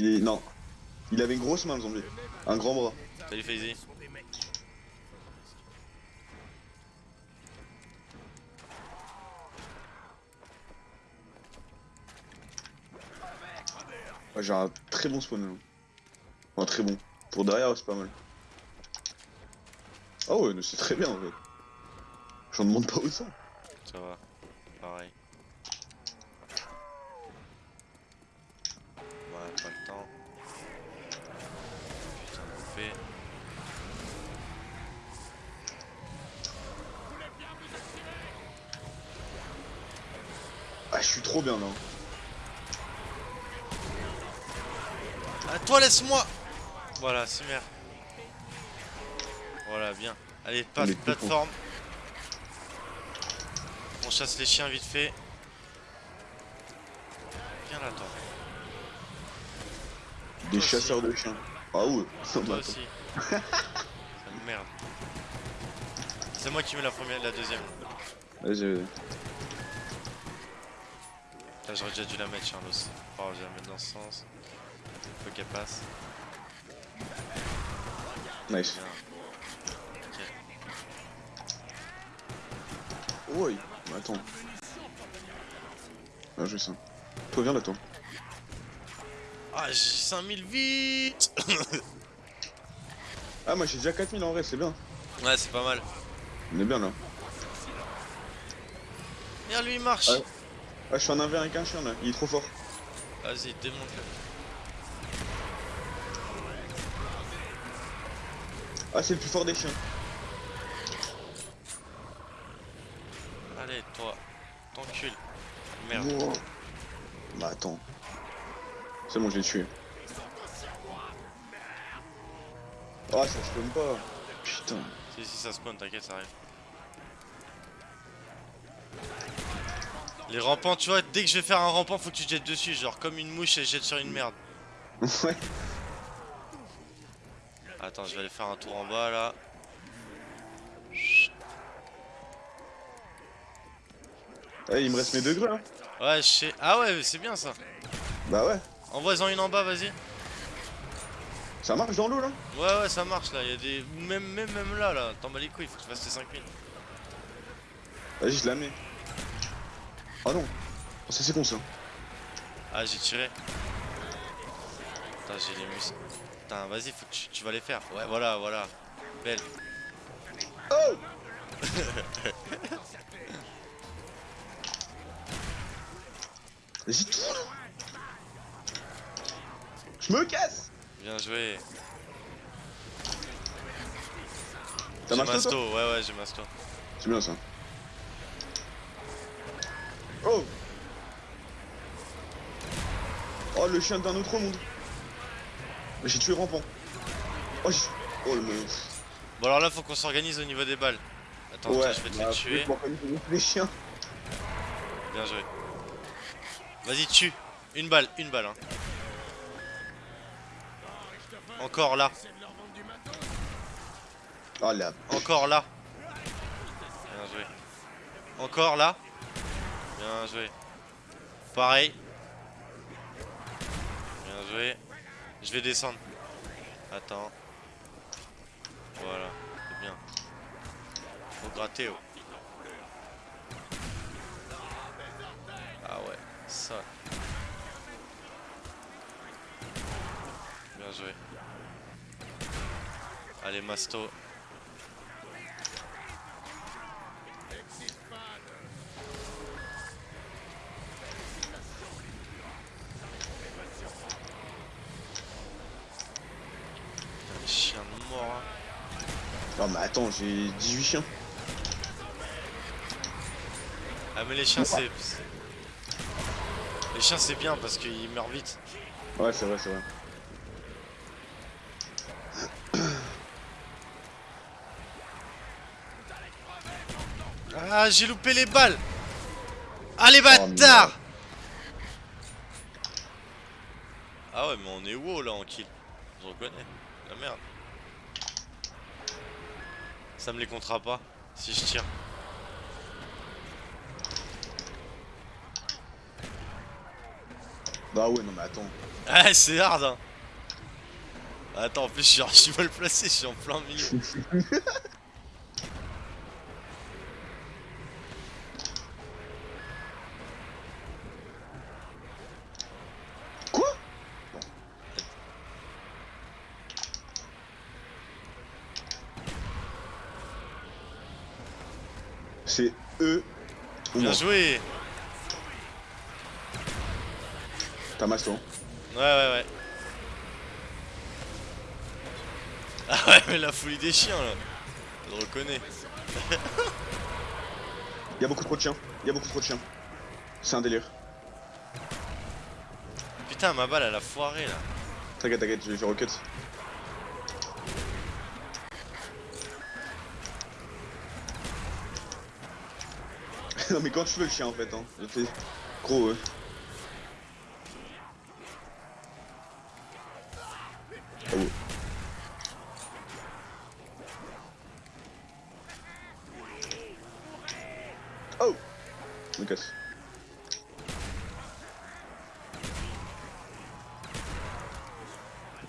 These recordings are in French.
Il est... Non. Il avait une grosse main le zombie. Un grand bras. Salut FaZe. Ouais, j'ai un très bon spawn là. Enfin très bon. Pour derrière c'est pas mal. Ah ouais, c'est très bien en fait. J'en demande pas autant. Ça va. Pareil. Ouais, pas le temps. Putain, bouffé. Ah je suis trop bien là. Ah, toi, laisse-moi Voilà, c'est merde. Voilà, bien. Allez, passe plateforme. On chasse les chiens vite fait. Viens là, toi. Des Toi chasseurs de chiens. Ah ouais. Toi Bah, aussi. Ça me merde. C'est moi qui mets la première, la deuxième. Vas-y, vas-y. Là, j'aurais déjà dû la mettre, Charlos. Oh, je vais la mettre dans ce sens. Faut qu'elle passe. Nice. Bien. Ok. Ouais. Mais attends. Ah, je vais ça. Toi, viens là, toi. Ah, j'ai 5000 vite Ah, moi j'ai déjà 4000 en vrai, c'est bien. Ouais, c'est pas mal. On est bien là. Regarde, lui, il marche. Ouais. Ah, je suis en 1v1 avec un chien là, il est trop fort. Vas-y, démonte-le. Ah, c'est le plus fort des chiens. Allez, toi. T'encules. Merde. Wow. Bah, attends. C'est bon, je l'ai tué. Ah, ça se comme pas. Putain. Si, si, ça spawn, t'inquiète, ça arrive. Les rampants, tu vois, dès que je vais faire un rampant, faut que tu te jettes dessus, genre comme une mouche et jette sur une merde. ouais. Attends, je vais aller faire un tour en bas là. Eh, il me reste mes deux grues hein. Ouais, je sais. Ah ouais, c'est bien ça. Bah ouais. Envoie-en une en bas, vas-y. Ça marche dans l'eau là? Ouais, ouais, ça marche là. Il y a des. Même, même, même là, là. T'en bats les couilles, faut que tu fasses tes 5000. Vas-y, je la mets. Ah non. Oh, ça c'est con ça. Ah, j'ai tiré. Putain, j'ai les muscles. Putain, vas-y, faut que tu, tu vas les faire. Ouais, voilà, voilà. Belle. Oh Vas-y, tourne Je me casse Bien joué. T'as J'ai masto, masto, ouais, ouais, j'ai masto. C'est bien ça. Oh Oh, le chien d'un autre monde J'ai tué rampant. Oh. Oh, le... Bon, alors là, faut qu'on s'organise au niveau des balles. Attends, tiens, je vais te bah, les tuer. faut organiser Les chiens. Bien joué. Vas-y, tue. Une balle, une balle. Hein. Encore là, Ah, là. encore là. Bien joué. Encore là. Bien joué. Pareil. Bien joué. Je vais descendre. Attends. Voilà, c'est bien. Faut gratter. Oh. Ah ouais, ça. Bien joué. Allez, Masto. Putain, les chiens de mort. hein. Non, mais attends, j'ai 18 chiens. Ah mais les chiens c'est... Les chiens c'est bien parce qu'ils meurent vite. Ouais, c'est vrai, c'est vrai. Ah j'ai loupé les balles Ah les bâtards Ah ouais mais on est wow là en kill? Je reconnais. La merde. Ça me les comptera pas si je tire. Bah ouais, non mais attends. Ah, c'est hard, hein. Attends, en plus, je suis archi mal placé, je suis en plein milieu. Quoi C'est eux moi. Bien joué. T'as masse toi. Ouais, ouais, ouais. Ah ouais, mais la folie des chiens, là. Je le reconnais. Y'a beaucoup trop de chiens. Y'a beaucoup trop de chiens. C'est un délire. Putain, ma balle, elle a foiré, là. T'inquiète, t'inquiète, je vais faire rocket. non mais quand tu veux le chien en fait hein. Fais gros ouais. Ah ouais. Oh me casse.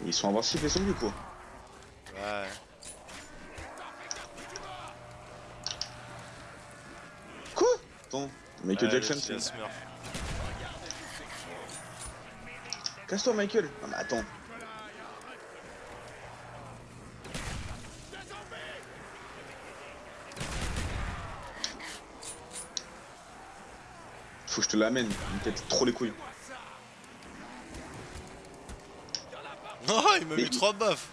Ils sont invincibles les zombies quoi? Ouais. Quoi Attends, Michael Jackson c'est... Casse-toi Michael Non mais attends. Faut que je te l'amène, il me pète trop les couilles. Non, il m'a mis trois baffes.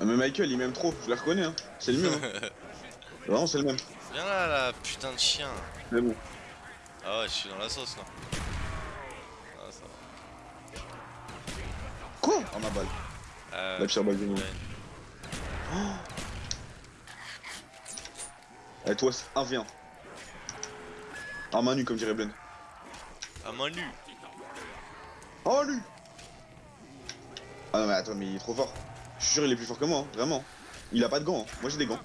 Ah mais Michael il m'aime trop, je le reconnais hein. C'est le mieux hein. Vraiment c'est le même. Viens là, là, putain de chien. Mais bon. Ah ouais, je suis dans la sauce, là. Ah, ça va. Quoi Oh ma balle. Euh, La pire balle du monde. ouais. Allez toi, c'est 1v1. En main nue comme dirait Blen. À main nue. Oh lui Ah non mais attends mais il est trop fort. Je suis sûr il est plus fort que moi, hein, vraiment. Il a pas de gants, hein. moi j'ai des gants.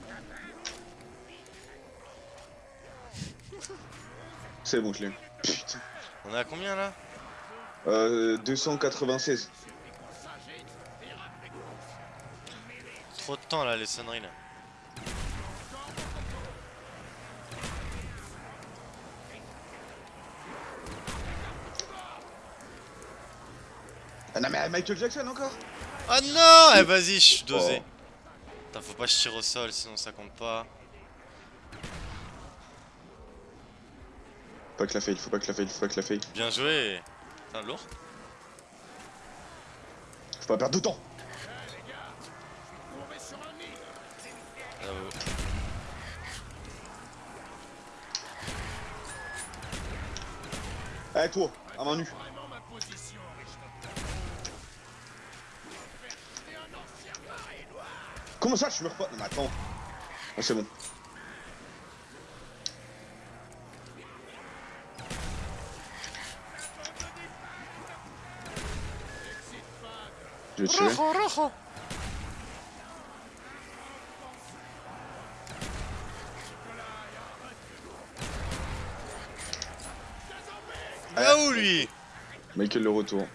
C'est bon je l'ai. Putain. On est à combien, là? Euh, 296. Trop de temps, là, les sonneries, là. Ah non mais Michael Jackson encore? Ah non Eh, vas-y, je suis Oh. dosé. Putain, faut pas que je tire au sol, sinon ça compte pas. Pas que la faille, faut pas que la faille, faut pas que la faille. Bien joué. Putain, lourd. Faut pas perdre de temps. Bravo. Allez toi, à main nue. Comment ça je meurs pas? Non mais attends. Ah c'est bon. Je vais tirer. Ah où, lui? Michael le retour.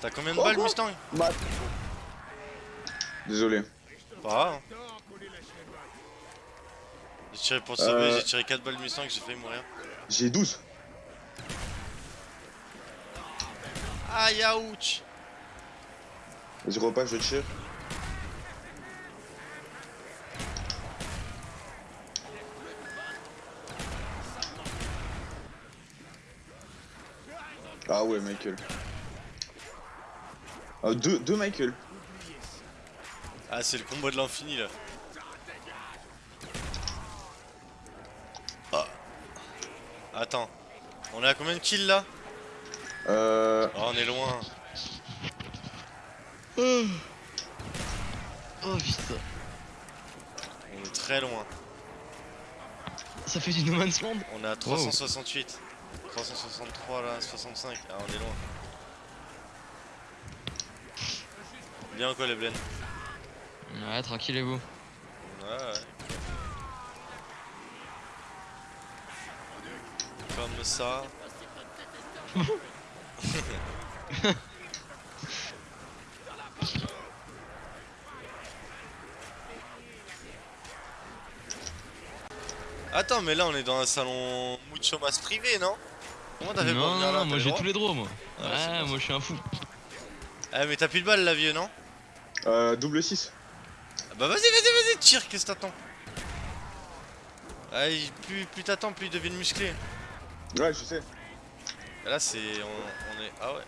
T'as combien de Oh, balles, quoi Mustang? Mat. Désolé. Pas grave. hein. J'ai tiré pour sauver, Euh. j'ai tiré 4 balles Mustang, j'ai failli mourir. J'ai 12. Aïe, ouch Vas-y repas, je tire. Ah ouais Michael. Ah deux, deux Michael. Ah, c'est le combo de l'infini, là. Ah. Attends. On est à combien de kills, là? Euh... Oh, on est loin. Oh putain, On est très loin. ça fait du No Man's Land On est à 368. 363 là, 65. Ah, on est loin. Bien quoi les blends Ouais, tranquillez-vous. Ouais, ouais. Comme ça. Attends, mais là on est dans un salon mucho mas privé, non? Comment pour Non, venir non, là non, moi j'ai tous les droits, moi. Ah, Ouais, moi je suis un fou. Eh, mais t'as plus de balles là, vieux, non? Euh, double 6. Ah Bah vas-y, vas-y, vas-y, tire, qu'est-ce que t'attends? Allez, plus, plus t'attends, plus ils deviennent musclés. Ouais, je sais. Et là, c'est. On, on est. Ah ouais.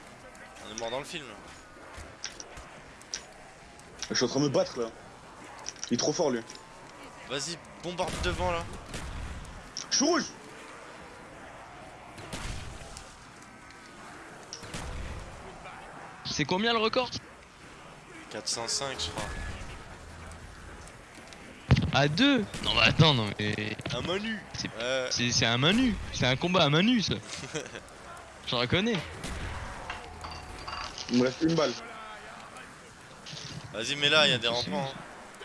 On est mort dans le film. Je suis en train de me battre là. Il est trop fort lui. Vas-y, bombarde devant là. Je suis rouge C'est combien le record? 405, je crois. À deux? Non, bah attends, non, mais. Un manu C'est- Ouais. C'est un main nue. C'est un combat à main nue, ça. Je reconnais. Il me reste une balle. Vas-y, mais là, il y a des rampants. hein.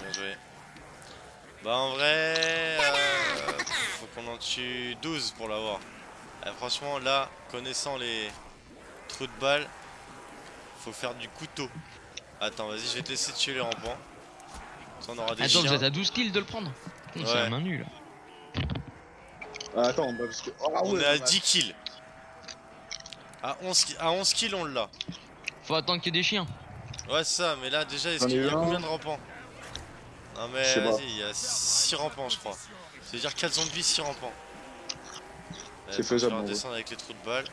Bien joué. Bah, en vrai. euh, faut qu'on en tue 12 pour l'avoir. Eh, franchement, là, connaissant les trous de balles, faut faire du couteau. Attends, vas-y, je vais te laisser tuer les rampants. Ça, on aura des Attends, vous êtes à 12 kills de le prendre C'est un main nue là. Ah, attends, bah, parce que. Oh, ah, On ouais, est à bah, 10 kills. À 11, ki- à 11 kills, on l'a. Faut attendre qu'il y ait des chiens. Ouais, c'est ça, mais là, déjà, est-ce qu'il y a combien de rampants? Non, mais vas-y, il y a 6 rampants, je crois. Ça veut dire 4 zombies, 6 rampants. C'est faut faisable, en gros. descendre avec les trous de balles.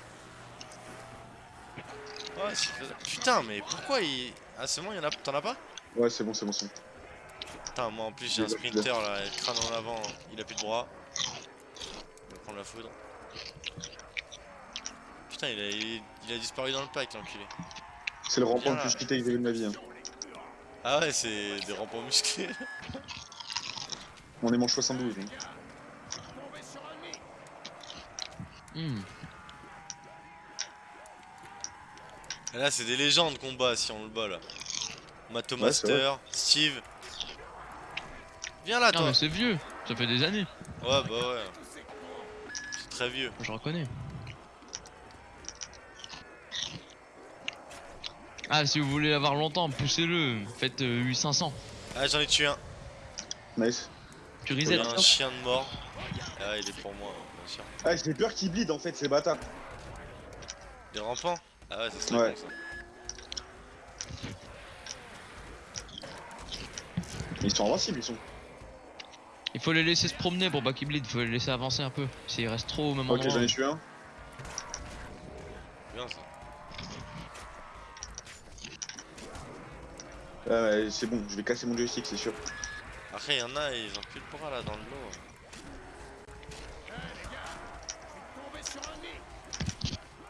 Ouais, c'est faisable. Putain, mais pourquoi il. Ah, c'est bon, il y en a. T'en as pas? Ouais, c'est bon, c'est bon, c'est bon. Putain, moi en plus j'ai un sprinter là, il crâne en avant, il a plus de bras. Prendre la foudre. Putain, il a, il, il a disparu dans le pack, l'enculé. C'est le rampant le plus cheaté que j'ai vu de ma vie. hein. Ah ouais, c'est des rampants musclés. On est manche 72. hein. Hmm. Et là, c'est des légendes qu'on bat si on le bat là. Mato Ouais, Master, Steve. Viens là, Non, toi. mais c'est vieux. Ça fait des années. Ouais, bah ouais. C'est très vieux. Je reconnais. Ah, si vous voulez l'avoir longtemps, poussez-le. Faites euh, 8500. Ah, j'en ai tué un. Nice. Tu Il y reset. a un chien de mort. Ah, il est pour moi, bien sûr. Ah, j'ai peur qu'il bleed en fait, ces bâtards. Des rampants? Ah ouais, ça serait Ouais. bon ça. Ils sont invincibles, ils sont. Il faut les laisser se promener pour pas qu'ils bleed. Faut les laisser avancer un peu. S'ils restent trop au même Ok, endroit. j'en ai tué un. Bien ça. Ah, ouais, c'est bon, je vais casser mon joystick, c'est sûr. Après, il y en a, ils ont plus de bras là dans le lot.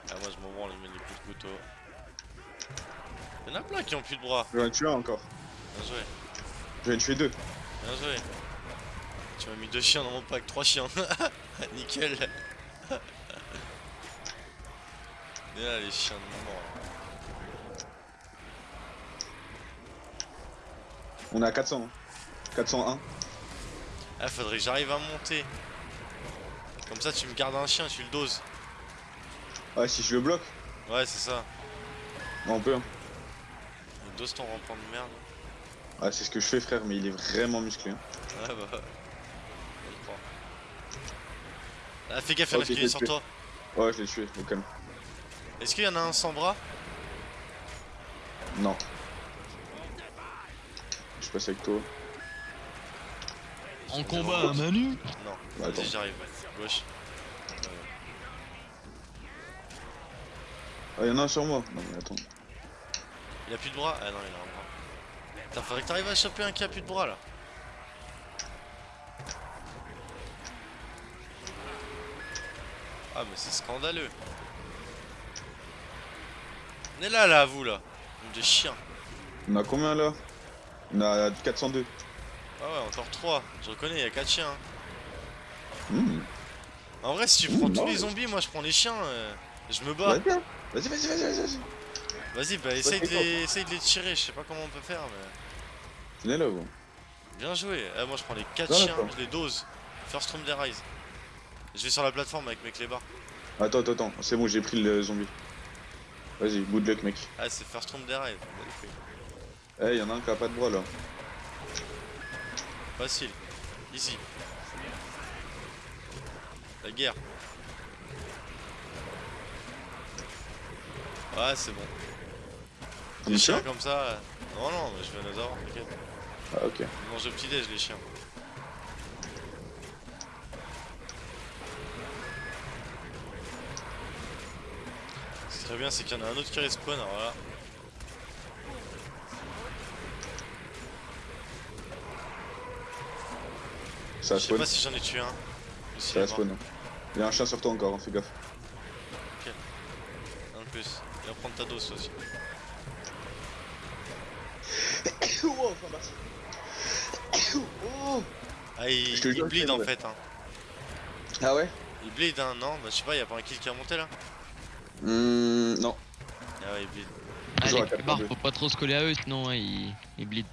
Ah, moi je m'en branle, je mets des coups de couteau. Il y en a plein qui ont plus de bras. J'en ai tué un encore. Bien joué, J'en ai tué deux. bien joué. Tu m'as mis deux chiens dans mon pack, trois chiens. Nickel. Et là, les chiens de mort. On est à 400. hein. 401. Ah, faudrait que j'arrive à monter. Comme ça, tu me gardes un chien, tu le doses. Ah, si je le bloque, Ouais, c'est ça. on peut. Hein. Il dose ton rampant de merde. Ah, c'est ce que je fais, frère, mais il est vraiment musclé. hein. Ouais, bah. Je le crois. Ah, fais gaffe, il y en a qui je est sur tué. toi. Ouais, je l'ai tué, au calme. Est-ce qu'il y en a un sans bras? Non. Je passe avec toi. En combat à main nue Non. Bah, attends. Vas-y, j'arrive, ouais. Gauche. Ah, y'en a un sur moi. Non, mais attends. Il a plus de bras? Ah non, il a un bras. Putain, faudrait que t'arrives à choper un qui a plus de bras là. Ah, mais c'est scandaleux. On est là, là, vous là. De chiens. On a combien là? On a 402. Ah ouais, encore 3. Je reconnais, il y a 4 chiens. hein. Mmh. En vrai, si tu prends Mmh, tous non, les zombies, moi je prends les chiens. euh, Je me bats. Vas-y, hein. vas-y, vas-y, vas-y, vas-y. vas-y. Vas-y, bah essaye de, les... essaye de les tirer. Je sais pas comment on peut faire, mais. Venez là, vous. Bien joué. Eh, moi je prends les 4 Non, chiens, je les dose. First room des rise. Je vais sur la plateforme avec mes clébards. Attends, attends, attends. C'est bon, j'ai pris le zombie. Vas-y, good luck, mec. Ah, c'est first room des rise. Eh, y'en a un qui a pas de bras là. Facile. Easy. La guerre. Ouais, c'est bon. Les chiens comme ça. euh, Non, non, je vais les avoir, t'inquiète. Ah, ok. Ils mangent au petit-déj, les chiens. Bien, c'est qu'il y en a un autre qui respawn, alors là. Ça Je sais pas si j'en ai tué un. si il Ça est mort. spawn. Il y a un chien sur toi encore, hein, fais gaffe. Un de plus. Il va prendre ta dose aussi. oh, oh Ah, il, il bleed en fait. Hein. Ah ouais? Il bleed, hein, non Bah, je sais pas, y a pas un kill qui est remonté là Hum, non. Ah ouais, il bleed. Ah, Toujours les faut pas trop se coller à eux, sinon hein, ils, ils bleed.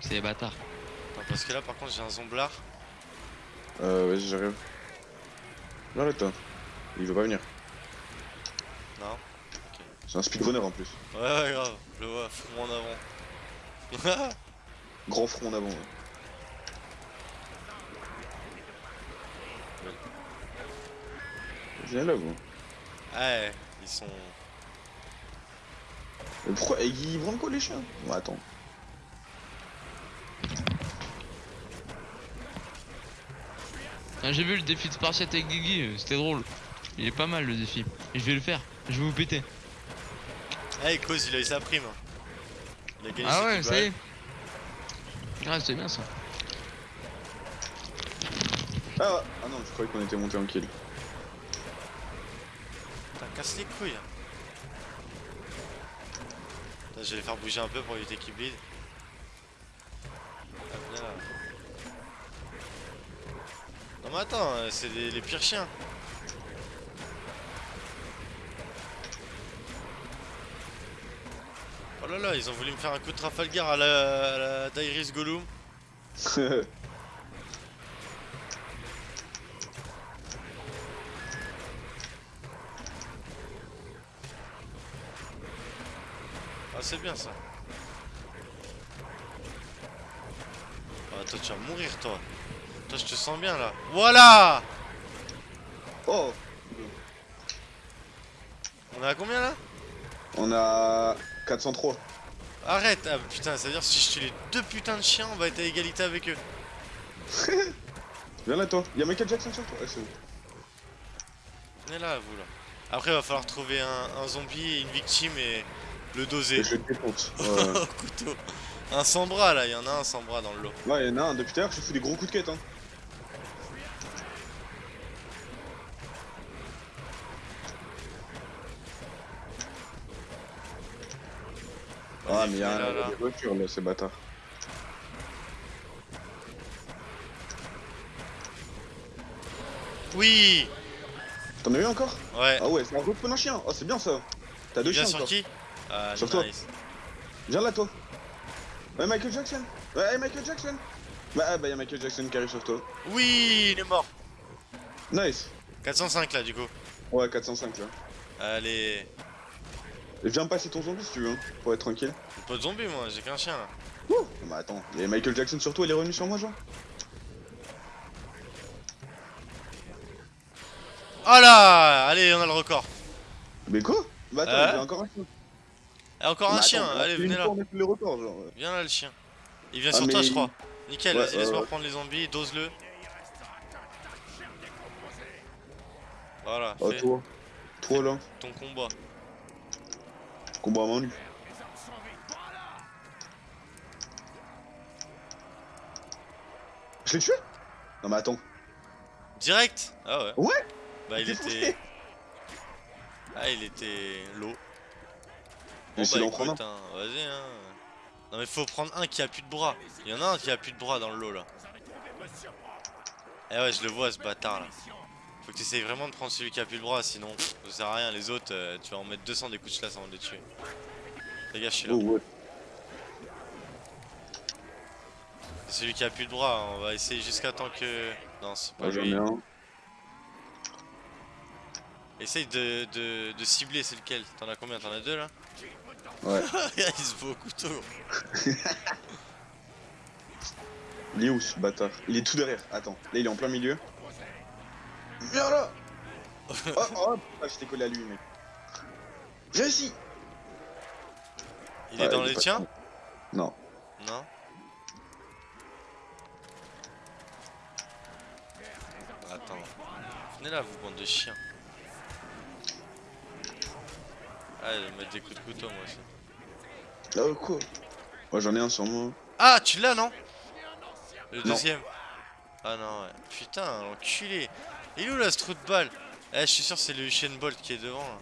C'est des bâtards. Attends, parce que là, par contre, j'ai un zomblard. Euh, vas-y, j'arrive. Viens là, toi. Il veut pas venir. Non C'est un speedrunner en plus. Ouais, ouais, grave. Je le vois, front en avant. Grand front en avant. ouais. Viens là, vous. Ouais, ils sont. Mais pourquoi Ils branlent quoi les chiens? Bon, attends. Ah, J'ai vu le défi de Spartiate avec Guigui, c'était drôle. Il est pas mal le défi. Et je vais le faire. Je vais vous péter. Hey, Cause, il a eu sa prime. Il a gagné Ah ouais, ça y est. Ah, c'est bien ça. Ah, ah non, je croyais qu'on était monté en kill. Casse les couilles. je vais les faire bouger un peu pour éviter qu'ils bleed. Là. Non mais attends, euh, c'est les, pires chiens. Oh là là, ils ont voulu me faire un coup de Trafalgar à la, à la Gollum. c'est bien ça. Ah toi tu vas mourir toi. Toi je te sens bien là. Voilà oh On est à combien là? On a 403. Arrête Ah putain, ça veut dire si je tue les deux putains de chiens, on va être à égalité avec eux. Viens là, toi. Y'a Michael Jackson sur toi. Ah, c'est bon. Venez là vous là. Après il va falloir trouver un, un zombie et une victime et le doser. Et je défonce. Ouais, couteau. Un sans bras là, il y en a un sans bras dans le lot. ouais y'en a un. Depuis tout à l'heure, je fous des gros coups de quête. Hein. Ah, mais y'a venez là, un là. des voitures là, ces bâtards. Oui T'en as eu encore? Ouais. Ah ouais, c'est un respawn un chien. Oh, c'est bien ça. T'as deux Il chiens sur encore. qui? Ah, Sur toi. nice. Viens là, toi. Ouais, Michael Jackson. Ouais, Michael Jackson. Bah, ah, bah, y'a Michael Jackson qui arrive sur toi. Oui, il est mort. Nice. 405 là du coup. Ouais, 405 là. Allez. Et viens passer ton zombie si tu veux, hein, pour être tranquille. J'ai pas de zombie moi, j'ai qu'un chien là. Ouh Bah attends, il y a Michael Jackson sur toi, il est revenu sur moi, genre Oh là Allez, on a le record. Mais quoi? Bah attends, Euh a encore un chien. Et encore un Mais chien, attends, allez, venez là. le record, genre. Viens là le chien. Il vient Ah, sur toi je crois. Nickel, Ouais, vas-y, laisse-moi ouais. prendre les zombies, dose-le. Voilà, Oh, fais toi. Toi là, ton combat. combat à main nue. Je l'ai tué Non mais attends. Direct? Ah ouais. Ouais Bah il était... Ah il était low. Bon bah écoute, hein, vas-y hein. Non mais faut prendre un qui a plus de bras. Il y en a un qui a plus de bras dans le lot là. Eh ouais je le vois ce bâtard là. Faut que tu essayes vraiment de prendre celui qui a plus de bras sinon pff, ça sert à rien les autres euh, tu vas en mettre 200 des coups de chlasse avant de les tuer. Fais gaffe je suis là. Oh ouais. Celui qui a plus de bras, on va essayer jusqu'à temps que... Non, c'est pas Ouais, lui. un. Essaye de, de, de cibler, c'est lequel? T'en as combien? T'en as deux là? Ouais. Il se bat au couteau. Il est où ce bâtard? Il est tout derrière. Attends, là il est en plein milieu. Viens là Oh, oh ah, je t'ai collé à lui, mec. Viens ici Il est dans les pas- tiens? Non. Non? Attends. Venez là, vous, bande de chiens. Ah, vais mettre des coups de couteau, moi aussi. Ah, quoi Ouais, j'en ai un sur moi. Ah, tu l'as, non? Le Non. deuxième Ah non, ouais. Putain, l'enculé Il est où là, ce trou de balle? Eh, je suis sûr c'est le Usain Bolt qui est devant, là.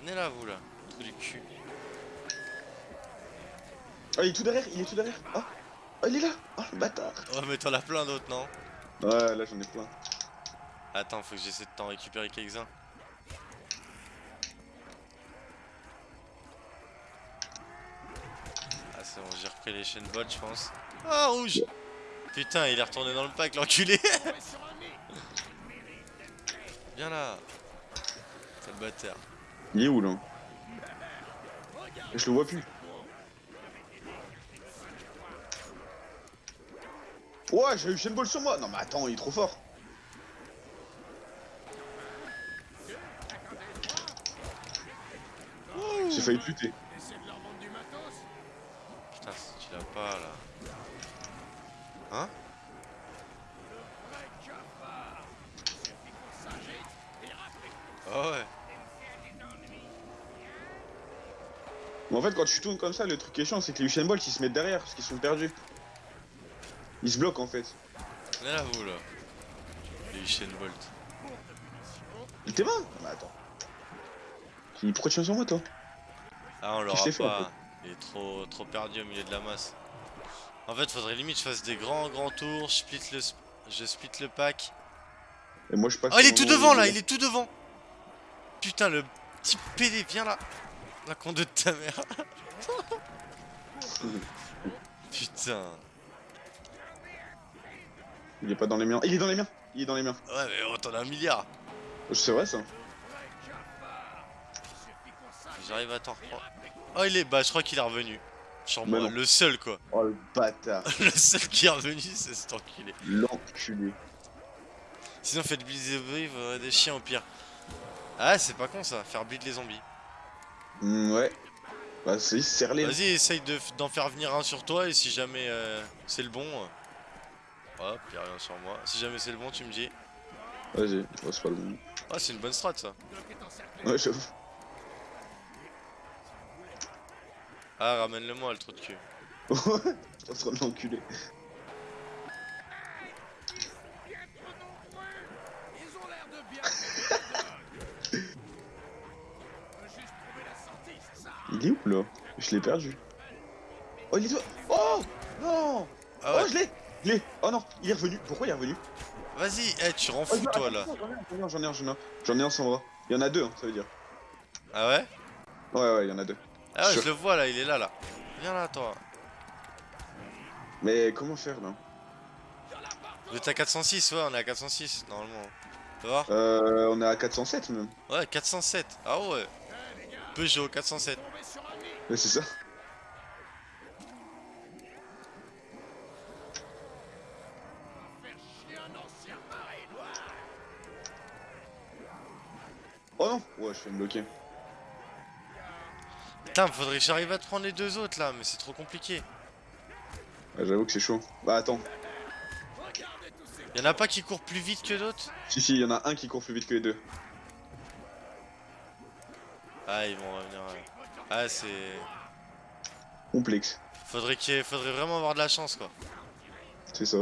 Venez là, vous, là. Trou du cul. Ah, il est tout derrière, il est tout derrière. Ah, Ah, il est là Oh, le bâtard Oh, mais t'en as plein d'autres, non? Ouais, là j'en ai plein. Attends, faut que j'essaie de t'en récupérer quelques-uns. Ah, repris les chaînes Bolt, je pense. Ah, rouge Putain, il est retourné dans le pack, l'enculé Viens là Quel bâtard. Il est où là? Je le vois plus. Ouais, j'ai eu Shenball Ball sur moi. Non, mais attends, il est trop fort. J'ai failli buter. Putain, si tu l'as pas là. Hein Oh ouais. Mais en fait, quand tu tournes comme ça, le truc qui est chiant, c'est que les Usain Bolt ils se mettent derrière parce qu'ils sont perdus. Ils se bloquent en fait. Là, vous là. Les Usain Bolt. Il t'est mort? Non, mais attends. Pourquoi tu viens sur moi toi? Ah, on l'aura fait, pas. Il est trop, trop perdu au milieu de la masse. En fait, faudrait limite que je fasse des grands, grands tours. Je split le, sp- je split le pack. Et moi je passe. Oh, il est tout devant là, il est tout devant. Putain, le petit PD, viens là. La con de ta mère. Putain. Il est pas dans les miens. Il est dans les miens. Il est dans les miens. Ouais, mais oh, t'en as un milliard. C'est vrai ça. J'arrive à t'en reprendre. Oh, il est. Bah, je crois qu'il est revenu. Sur Mais moi, le seul quoi. Oh le bâtard. le seul qui est revenu, c'est cet enculé. L'enculé. Sinon, faites bleed des brives, euh, des chiens au pire. Ah, c'est pas con ça, faire bleed les zombies. Hmm, ouais. Bah c'est serre-les. Vas-y, essaye de f- d'en faire venir un sur toi et si jamais euh, c'est le bon. euh, Hop, y'a rien sur moi. Si jamais c'est le bon, tu me dis. Vas-y. Oh, c'est pas le bon. Ah, c'est une bonne strat ça. Ouais, j'avoue. Ah, ramène-le moi, le trou de cul. Ouais. T'es en train de l'enculer. Il est où là? Je l'ai perdu. Oh il est toi Oh Non Ah ouais, Oh je l'ai Je l'ai Oh non Il est revenu Pourquoi il est revenu? Vas-y, eh, tu rends Oh, fou toi là. attends, J'en ai un, j'en ai un, j'en ai un. J'en ai un sans bras. Il y en a deux, hein, ça veut dire. Ah ouais? Ouais, ouais, il y en a deux. Ah ouais, je le vois là, il est là là. Viens là, toi. Mais comment faire là Vous êtes à 406, ouais, on est à 406 normalement. Tu vois Euh, on est à 407 même. Ouais, 407. Ah ouais. Peugeot 407. Ouais, c'est ça. Oh non Ouais, je fais me bloquer. Putain, faudrait que j'arrive à te prendre les deux autres là, mais c'est trop compliqué. Ouais, J'avoue que c'est chaud. Bah attends. Y'en a pas qui courent plus vite que d'autres? Si, si, il y en a un qui court plus vite que les deux. Ah, ils vont revenir. Ah, c'est. Complexe. Faudrait ait- faudrait vraiment avoir de la chance quoi. C'est ça.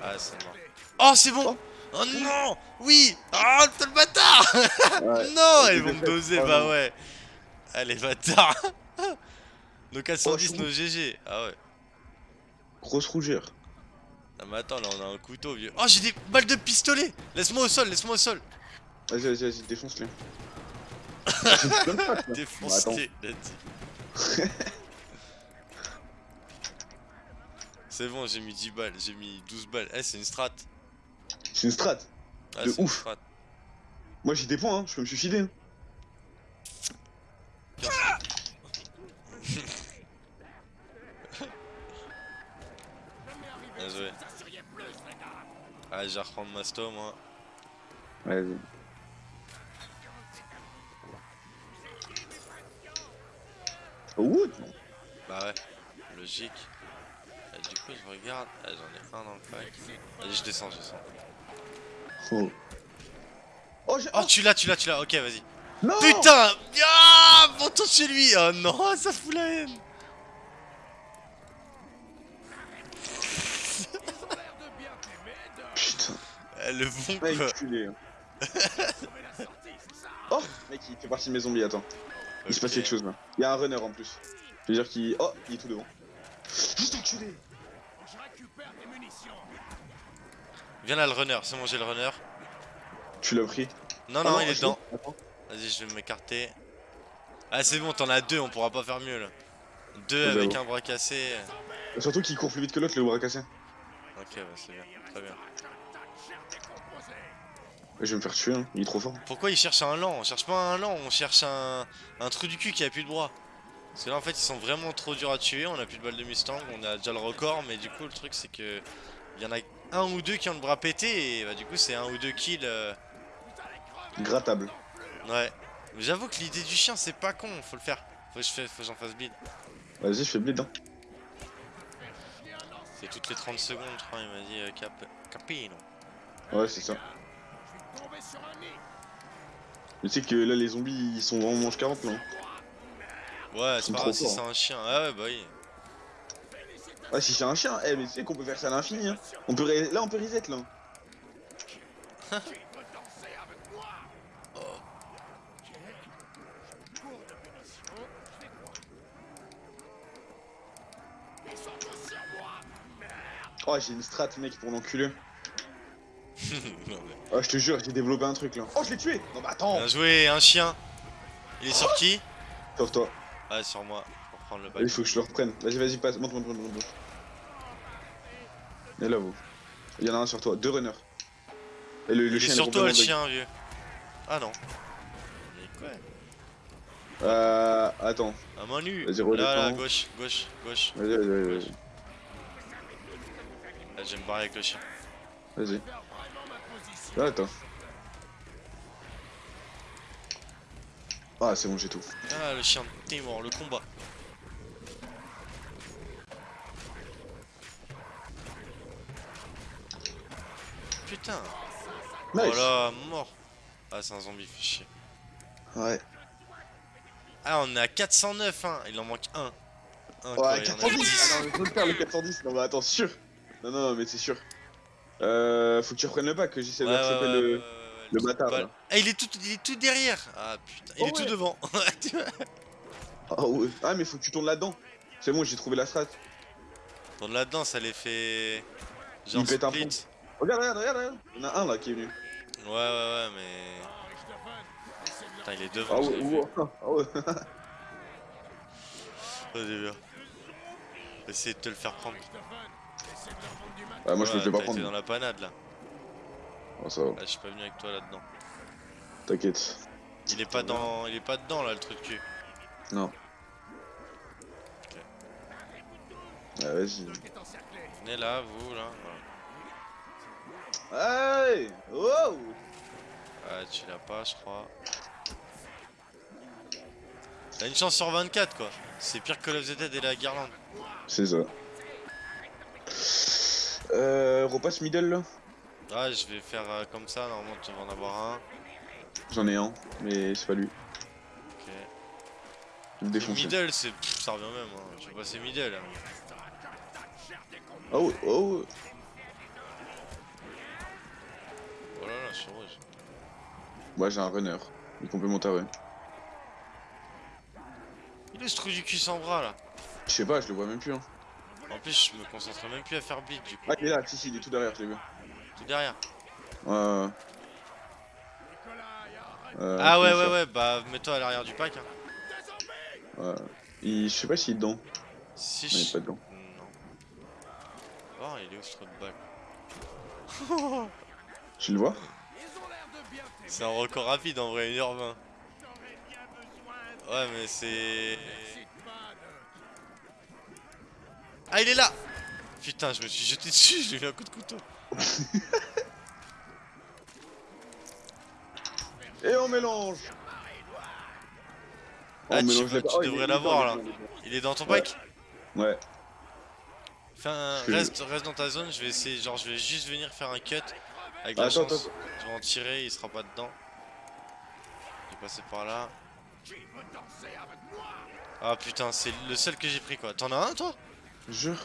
Ah, c'est mort. Oh, c'est bon Oh non Oui Ah, t'es le bâtard Ouais. Non Ils vont me doser, Oh, bah ouais. Allez, bâtard Nos 410, Oh, je suis nos GG. Ah ouais. Grosse rougeur. Ah, mais attends, là on a un couteau vieux. Oh, j'ai des balles de pistolet Laisse-moi au sol, laisse-moi au sol Vas-y, vas-y, vas-y, défonce-le. Défonce-les, a dit. C'est bon, j'ai mis 10 balles, j'ai mis 12 balles. Eh, c'est une strat. C'est une strat. Ah, De ouf. strat. Moi j'ai des points, hein. je peux me suicider. hein. Bien joué. Ah, je vais reprendre ma sto, moi. Vas-y. Wood Bah ouais, logique. Coup, je regarde. Ah, j'en ai un dans le pack. Allez, je descends, je descends. Oh. Oh. Oh, tu l'as, tu l'as, tu l'as. Ok, vas-y. Putain Ah Monte chez lui Oh non, ça fout la haine Putain, Eh, Le bon quoi culé. hein. oh, mec, il fait partie de mes zombies, attends. Il se passe quelque chose là. Il y a un runner en plus. Je veux dire qu'il. Oh, il est tout devant. Juste enculé Viens là, le runner. C'est bon, j'ai le runner. Tu l'as pris Non, Ah non, il est dedans. Vas-y, je vais m'écarter. Ah, c'est bon, t'en as deux, on pourra pas faire mieux là. Deux Ouais, avec j'avoue. un bras cassé. Surtout qu'il court plus vite que l'autre, le bras cassé. Ok, bah c'est bien, très bien. Je vais me faire tuer, hein. il est trop fort. Pourquoi ils cherchent un lent? On cherche pas un lent, on cherche un, un trou du cul qui a plus de bras. Parce que là en fait ils sont vraiment trop durs à tuer, on a plus de balles de Mustang, on a déjà le record, mais du coup le truc c'est que il y en a un ou deux qui ont le bras pété et bah du coup c'est un ou deux kills. euh, Grattable. Ouais. J'avoue que l'idée du chien c'est pas con, faut le faire. Faut que je fais- faut que j'en fasse bleed. Vas-y, je fais bleed. Hein. C'est toutes les 30 secondes je crois, il m'a dit euh, cap... Capino. Ouais, c'est ça. Mais tu sais que là, les zombies, ils sont vraiment mange 40 là. hein. Ouais, c'est pas grave si c'est un chien. Ah ouais bah oui. Ah, si c'est un chien, eh, mais tu sais qu'on peut faire ça à l'infini. Hein. On peut Là, on peut reset là. Oh, j'ai une strat, mec, pour mais- Oh, je te jure, j'ai développé un truc là. Oh, je l'ai tué Non, bah attends Bien joué, un chien. Il est sur qui? Sauve-toi. Ah sur moi, prendre le bac. Il faut que je le reprenne. Vas-y, vas-y, passe. Monte, monte, monte, monte. Et là, vous. Il y en a un sur toi, deux runners. Et le, Il chien sur toi le chien vieux. Ah non. Mais quoi. Euh. Attends. À main nue. Vas-y, Là, là, gauche, gauche, gauche. Vas-y, vas-y, vas-y. Là, je vais me barrer avec le chien. Vas-y. Là, attends. Ah, c'est bon, j'ai tout. Ah, le chien de Timor, le combat. Putain. Nice. Voilà, mort. Ah, c'est un zombie, fait chier. Ouais. Ah, on est à 409, hein. Il en manque un. Un, Ouais, il y en a 410 10. Ah non, mais faut le faire le 410 Non, mais attends, sûr Non, non, non, mais c'est sûr. Euh. Faut que tu reprennes le pack, que j'essaie Ouais, d'accepter ouais, le. ouais, le de bâtard, là. Ah, il est tout, il est tout derrière. Ah putain, il Oh, est tout devant. Ah, ouais. ah, mais faut que tu tournes là-dedans. C'est bon, j'ai trouvé la strat. Tourne là-dedans, ça les fait. Genre Il pète un split. Regarde, regarde, regarde, regarde. Il y en a un là qui est venu. Ouais, ouais, ouais, mais. Putain, il est devant. Ah ouais, ah ouais. Vas-y, viens. Essaye de te le faire prendre. Ah, moi je me fais pas prendre. dans la panade là. Oh, ça va, Là, je suis pas venu avec toi là-dedans. t'inquiète. Il est pas dans. Il est pas dedans là, le truc de cul. Non. Ah, vas-y. Venez là, vous là. Voilà. Hey Oh Ah, tu l'as pas, je crois. T'as une chance sur 24 quoi. C'est pire que Call of the Dead et la Guirlande. C'est ça. Euh, repasse middle là Ah, je vais faire euh, comme ça, normalement tu vas en avoir un. J'en ai un, mais c'est pas lui. Ok. Je me défonce. Middle, c'est. ça revient même. Hein. Je vais passer middle. hein. Oh, oh Oh là là, je suis rouge. Moi j'ai un runner. Il est complémentaire, ouais. Il est ce trou du cul sans bras là. Je sais pas, je le vois même plus. Hein. En plus, je me concentre même plus à faire beat du coup. Ah, il est là, si, si, il est tout derrière, je l'ai vu. Tout derrière. Ouais, ouais. Euh, ah ouais, ouais, ouais, bah mets-toi à l'arrière du pack. Hein. Ouais. Il... Je sais pas s'il est dedans. Si Non, il est je. pas dedans. Non. il est où ce trou de balle? Tu le vois C'est un record rapide en vrai, 1h20. Ouais, mais c'est. Ah, il est là Putain, je me suis jeté dessus, j'ai eu un coup de couteau. Et on mélange Ah, On tu- mélange tu Oh, devrais est l'avoir, là. Il est dans ton Ouais. pack Ouais. Fais un- Je- reste, reste dans ta zone, je vais essayer, genre je vais juste venir faire un cut avec la Attends, chance. Je vais en tirer, il sera pas dedans. Il est passé par là. Ah putain, c'est le seul que j'ai pris quoi. T'en as un toi? Jure.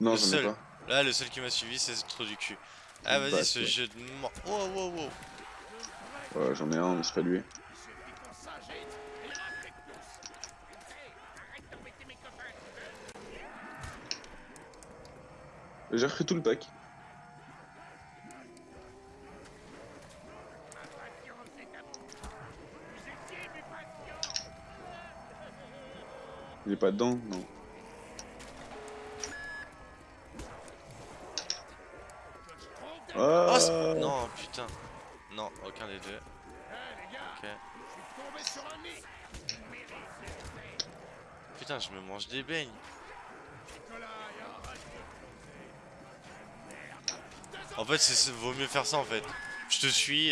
Non, j'en ai pas. Là, le seul qui m'a suivi, c'est ce trou du cul. Ah vas-y, ce jeu de mort. Wow, wow, wow. Ouais, j'en ai un, mais c'est pas lui. J'ai repris tout le pack. Il est pas dedans Non. Oh, Ah non, putain. Non, aucun des deux. Ok. Putain, je me mange des beignes. En fait, c'est vaut mieux faire ça en fait. Je te suis,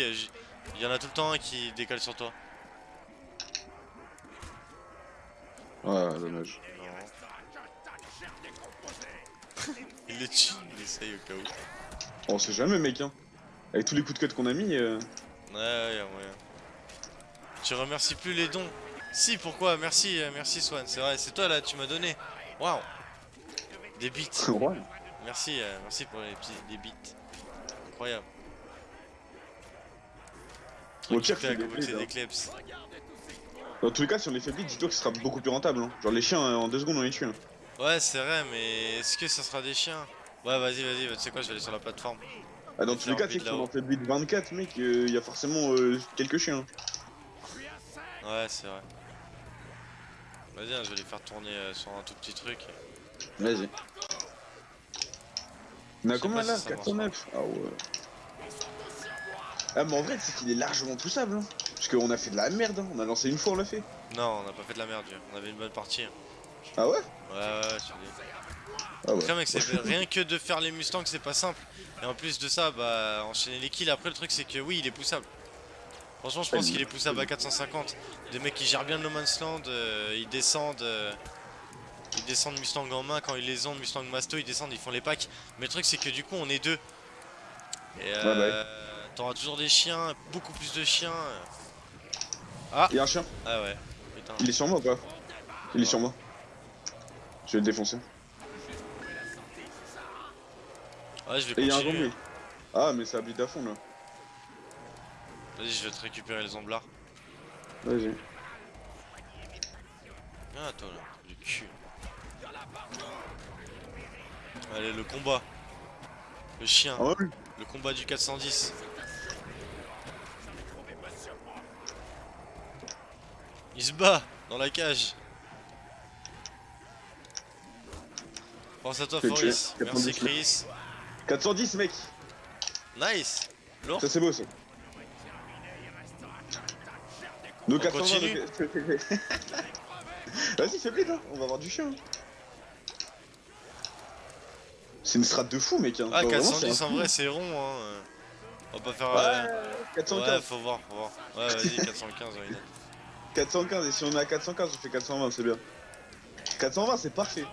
il y en a tout le temps un qui décale sur toi. Ouais, dommage. Il le tue, il essaye au cas où. On sait jamais, mec, hein. Avec tous les coups de cut qu'on a mis. euh, Ouais, ouais, y'a moyen. Tu remercies plus les dons. Si, pourquoi? Merci, euh, merci Swan, c'est vrai, c'est toi là, tu m'as donné. Waouh Des bits. ouais. Merci, euh, merci pour les petits des bits. Incroyable. Au pire, des goûter Dans tous les cas, si on les fait vite, dis-toi que ce sera beaucoup plus rentable. Hein. Genre les chiens, euh, en deux secondes, on les tue. hein. Ouais, c'est vrai, mais est-ce que ça sera des chiens? Ouais, vas-y, vas-y, tu sais quoi, je vais aller sur la plateforme. Ah, dans tous les cas, tu sais en fait vite 24, mec, il y a forcément euh, quelques chiens. Ouais, c'est vrai. Vas-y, hein, je vais les faire tourner euh, sur un tout petit truc. Vas-y. On a combien là? si ça marche 409 Ah ouais. Ah, mais en vrai, c'est qu'il est largement poussable. Hein. Parce qu'on a fait de la merde. Hein. On a lancé une fois, on l'a fait. Non, on n'a pas fait de la merde, on avait une bonne partie. hein. Ah ouais? Ouais, ouais, ouais. Ah ouais. Après mec c'est rien que de faire les Mustangs c'est pas simple Et en plus de ça bah enchaîner les kills après le truc c'est que oui il est poussable Franchement je pense qu'il est poussable à 450 Des mecs qui gèrent bien le No Man's Land euh, ils descendent euh, Ils descendent Mustang en main quand ils les ont Mustang Masto ils descendent ils font les packs Mais le truc c'est que du coup on est deux Et euh, t'auras toujours des chiens beaucoup plus de chiens Il y a un chien. Ah ouais putain Il est sur moi ou pas Il est sur moi. Je vais le défoncer. Ouais je Et vais il y a un continuer zombie. Ah, mais ça habite à fond là. Vas-y je vais te récupérer les zomblards Vas-y. Ah toi là, du cul. Allez le combat. Le chien, Ah ouais le combat du 410. Il se bat dans la cage. Pense à toi Foris. Merci 90. Chris. 410 mec Nice. Lourd. Ça c'est beau ça. Nous On 420 continue nous- Vas-y fais vite là, on va avoir du chien. C'est une strat de fou mec hein. Ah Genre, vraiment, 410 c'est un en vrai c'est rond hein. On va pas faire... euh, Ouais, Ouais 415. faut voir, faut voir. Ouais vas-y 415 why not. 415 et si on est à 415 on fait 420 c'est bien. 420 c'est parfait.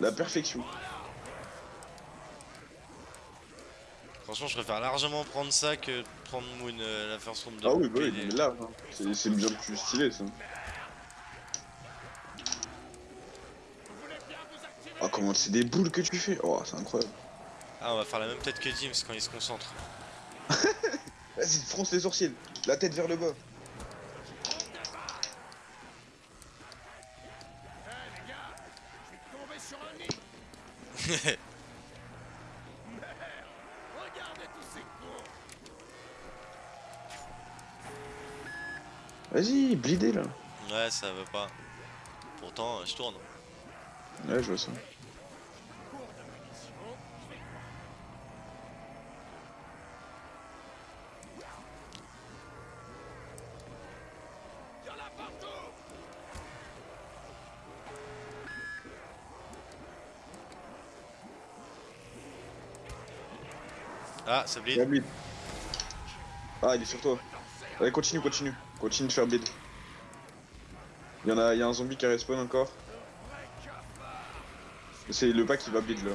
La perfection. Franchement, je préfère largement prendre ça que prendre Moon, euh, la first room de Ah oui bah oui, mais là, hein, c'est bien plus stylé ça. Ah comment c'est des boules que tu fais? Oh c'est incroyable. Ah, on va faire la même tête que Dims quand il se concentre. Vas-y fronce les sourcils, la tête vers le bas. Vas-y, blidé là. ouais, ça va pas. Pourtant, je tourne. Ouais, je vois ça. Ça bleed. Il y a bleed. Ah, il est sur toi. Allez, continue, continue. Continue de faire bleed. Il y en a, il y a un zombie qui respawn encore. C'est le pack qui va bleed là.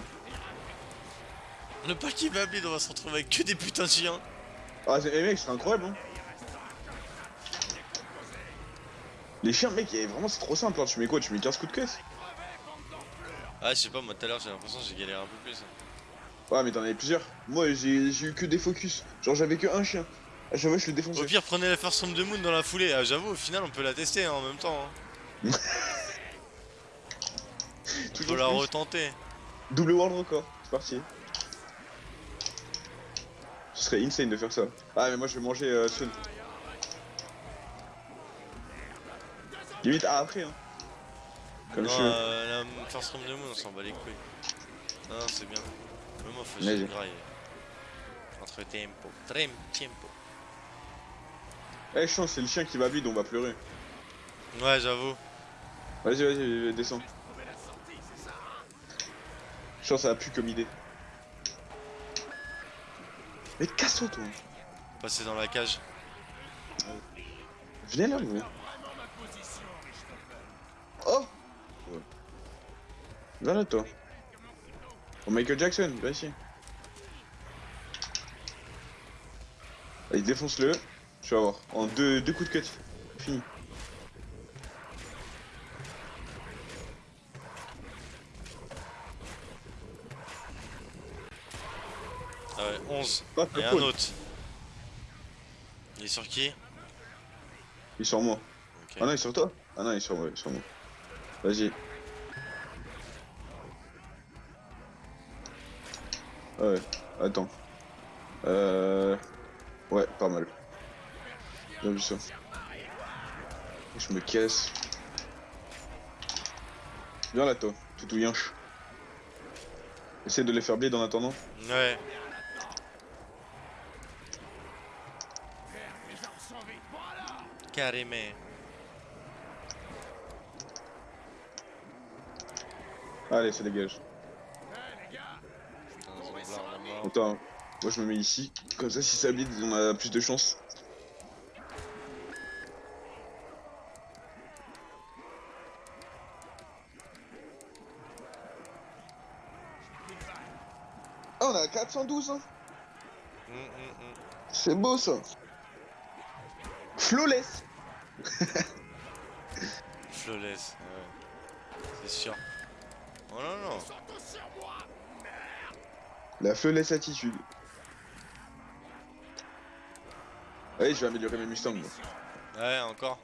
Le pack qui va bleed, on va se retrouver avec que des putains de chiens. Ah, c'est- eh, mec, c'est incroyable, hein. Les chiens, mec, eh, vraiment, c'est trop simple. Hein. Tu mets quoi? Tu mets 15 coups de queue Ah, je sais pas, moi tout à l'heure j'ai l'impression que j'ai galéré un peu plus. hein. Ouais, mais t'en avais plusieurs. Moi, j'ai eu que des focus. Genre, j'avais que un chien. À chaque fois, je le Au défonçais. pire, prenez la First Room de Moon dans la foulée. Ah, J'avoue, au final, on peut la tester hein, en même temps. Hein. On peut la plus. retenter. Double world record. C'est parti. Ce serait insane de faire ça. Ah, mais moi, je vais manger euh, Sun. Limite, ah, après, hein. Comme non, je euh, la First Room de Moon, on s'en bat les couilles. Non, c'est bien. Le mot faut Vas-y. se graille. Entre tempo. Trem tempo. Eh, chance, c'est le chien qui va vide, on va pleurer. Ouais, j'avoue. Vas-y, vas-y, descends. Chance, ça a pu comme idée. Mais casse-toi, toi. Passer dans la cage. Viens là, gros. Oh Ouais. Viens là, toi. Oh, Michael Jackson, viens ici. Allez, défonce-le. Tu vas voir. En deux, deux coups de cut. Fini. Ah ouais, 11. Ah, Et un cool. autre. Il est sur qui? Il est sur moi. Ah non, il est sur toi Ah non, il est sur moi, il est sur moi. Vas-y. Ouais, attends. Euh... Ouais, pas mal. Bien vu ça. Je me casse. Viens là, toi, tout yinche. Essaye de les faire bleed en attendant. Ouais. Carrément. Allez, ça dégage. Putain, ce zombie-là, on est mort. Attends, moi je me mets ici. Comme ça, si ça bleed, on a plus de chance. Ah, on a 412, hein. C'est beau ça. Flawless. Flawless, ouais. C'est sûr. Oh non, non. La flawless attitude. Allez, je vais améliorer mes Mustangs. moi. Ouais, encore.